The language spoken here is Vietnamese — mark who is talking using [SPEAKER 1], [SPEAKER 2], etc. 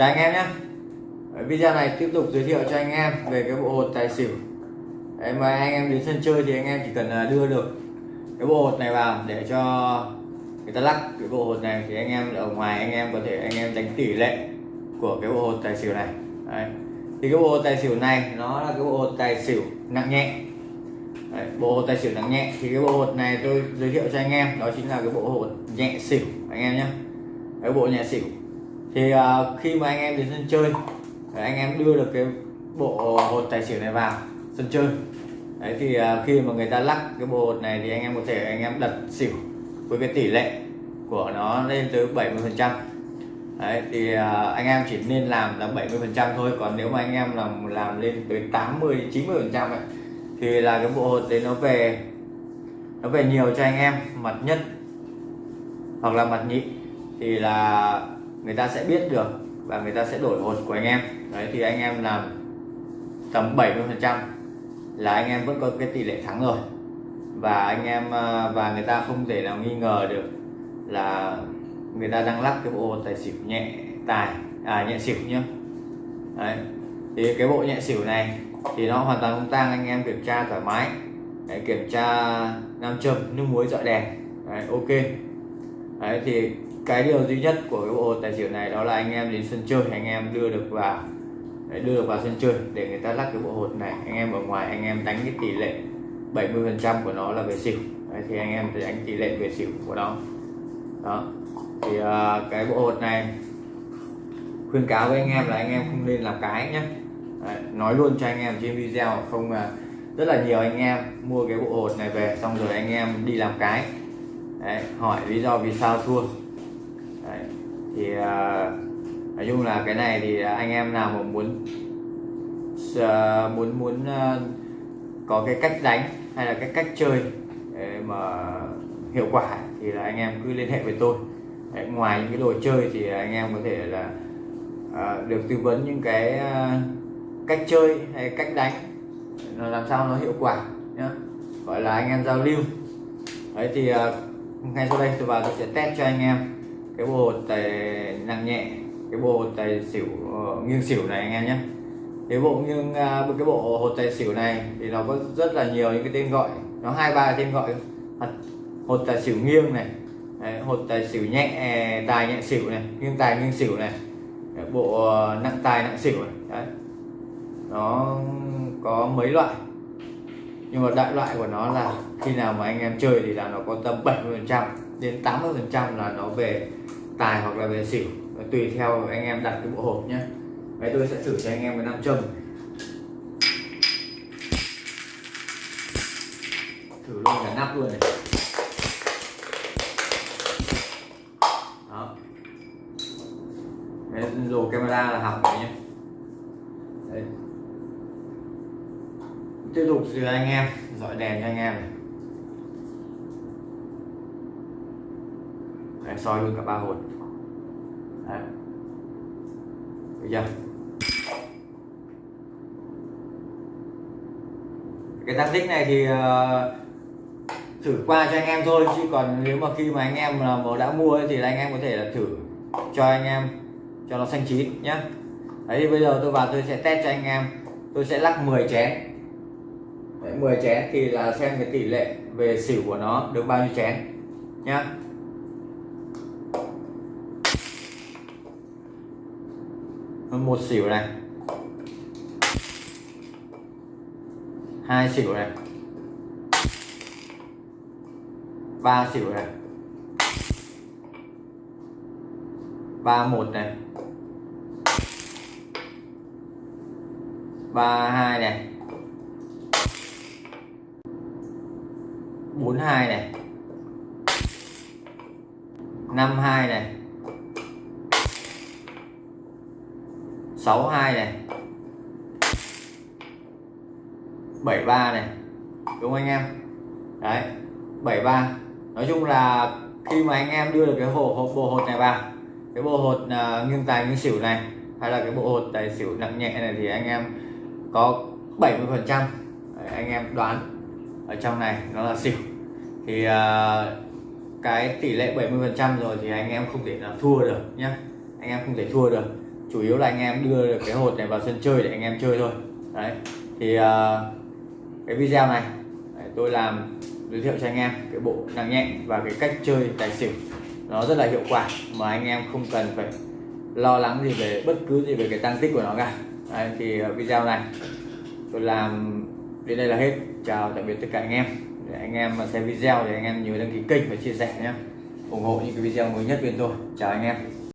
[SPEAKER 1] chào anh em nhé. Video này tiếp tục giới thiệu cho anh em về cái bộ hột tài xỉu. Đấy, mà anh em đến sân chơi thì anh em chỉ cần à, đưa được cái bộ hột này vào để cho người ta lắc cái bộ hột này thì anh em ở ngoài anh em có thể anh em đánh tỷ lệ của cái bộ hột tài xỉu này. Đấy. thì cái bộ hột tài xỉu này nó là cái bộ hột tài xỉu nặng nhẹ. Đấy, bộ hột tài xỉu nặng nhẹ thì cái bộ hột này tôi giới thiệu cho anh em đó chính là cái bộ hột nhẹ xỉu anh em nhé. Cái bộ nhẹ xỉu thì uh, khi mà anh em đến sân chơi anh em đưa được cái bộ hột tài xỉu này vào sân chơi. Đấy thì uh, khi mà người ta lắc cái bộ hột này thì anh em có thể anh em đặt xỉu với cái tỷ lệ của nó lên tới 70 phần trăm. Đấy thì uh, anh em chỉ nên làm là 70 phần trăm thôi còn nếu mà anh em làm làm lên tới 80 90 phần trăm thì là cái bộ hột đấy nó về nó về nhiều cho anh em mặt nhất hoặc là mặt nhị. Thì là người ta sẽ biết được và người ta sẽ đổi hột của anh em. Đấy thì anh em làm tầm 70 phần trăm là anh em vẫn có cái tỷ lệ thắng rồi. Và anh em à, và người ta không thể nào nghi ngờ được là người ta đang lắc cái bộ tài xỉu nhẹ tài à nhẹ xỉu nhá. Đấy thì cái bộ nhẹ xỉu này thì nó hoàn toàn không tang anh em kiểm tra thoải mái. Đấy, kiểm tra nam châm nước muối dọi đèn. Đấy, ok. Đấy thì cái điều duy nhất của cái bộ hột tài xỉu này đó là anh em đến sân chơi anh em đưa được vào để đưa được vào sân chơi để người ta lắc cái bộ hột này. Anh em ở ngoài anh em đánh cái tỷ lệ 70 phần trăm của nó là về xỉu. Đấy, thì anh em sẽ đánh tỷ lệ về xỉu của nó. Đó. Thì uh, cái bộ hột này khuyên cáo với anh em là anh em không nên làm cái nhé Đấy, nói luôn cho anh em trên video không uh, rất là nhiều anh em mua cái bộ hột này về xong rồi anh em đi làm cái. Đấy, hỏi lý do vì sao thua. Đấy, thì uh, nói chung là cái này thì anh em nào mà muốn uh, muốn muốn uh, có cái cách đánh hay là cái cách chơi mà hiệu quả thì là anh em cứ liên hệ với tôi. Đấy, ngoài những cái đồ chơi thì anh em có thể là uh, được tư vấn những cái uh, cách chơi hay cách đánh nó làm sao nó hiệu quả nhá. Gọi là anh em giao lưu. Đấy thì uh, ngay sau đây tôi vào tôi sẽ test cho anh em cái bộ tài nặng nhẹ cái bộ tài xỉu uh, nghiêng xỉu này anh em nhé. Cái bộ nghiêng uh, cái bộ hột tài xỉu này thì nó có rất là nhiều những cái tên gọi. Nó hai ba tên gọi hột tài xỉu nghiêng này Đấy, hột tài xỉu nhẹ tài nhẹ xỉu này nghiêng tài nghiêng xỉu này Đấy, bộ uh, nặng tài nặng xỉu này Đấy. nó có mấy loại nhưng mà đại loại của nó là khi nào mà anh em chơi thì là nó có tầm 70 phần trăm đến 80 phần trăm là nó về tài hoặc là về xỉu tùy theo anh em đặt cái bộ hộp nhé. Đấy tôi sẽ thử cho anh em cái nam châm. Thử luôn cả nắp luôn này. Đó. Đấy, đồ camera là hỏng rồi nhé. Đấy. tiếp tục từ anh em dọi đèn cho anh em này. Đấy, soi luôn cả ba hồn. Đấy. Được chưa? cái tác tích này thì uh, thử qua cho anh em thôi chứ còn nếu mà khi mà anh em là mà đã mua ấy, thì là anh em có thể là thử cho anh em cho nó xanh chín nhá đấy bây giờ tôi vào tôi sẽ test cho anh em tôi sẽ lắc 10 chén đấy, 10 chén thì là xem cái tỷ lệ về xỉu của nó được bao nhiêu chén nhá một xỉu này. Hai xỉu này. Ba xỉu này. Ba một này. Ba hai này. Bốn hai này. Năm hai này. Sáu hai này. 73 này. Đúng không anh em? Đấy 73 nói chung là khi mà anh em đưa được cái hồ hộp bộ hột này vào cái bộ hột uh, nghiêng tài nghiêng xỉu này hay là cái bộ hột tài xỉu nặng nhẹ này thì anh em có 70 phần trăm. Anh em đoán ở trong này nó là xỉu. Thì uh, cái tỷ lệ 70 phần trăm rồi thì anh em không thể nào thua được nhé anh em không thể thua được chủ yếu là anh em đưa được cái hột này vào sân chơi để anh em chơi thôi. Đấy thì uh, cái video này đấy, tôi làm giới thiệu cho anh em cái bộ nặng nhẹ và cái cách chơi tài xỉu. Nó rất là hiệu quả mà anh em không cần phải lo lắng gì về bất cứ gì về cái tăng tích của nó cả. Đấy, thì à, video này tôi làm đến đây là hết. Chào tạm biệt tất cả anh em. Để anh em mà xem video thì anh em nhớ đăng ký kênh và chia sẻ nhé. ủng hộ những cái video mới nhất bên tôi. Chào anh em.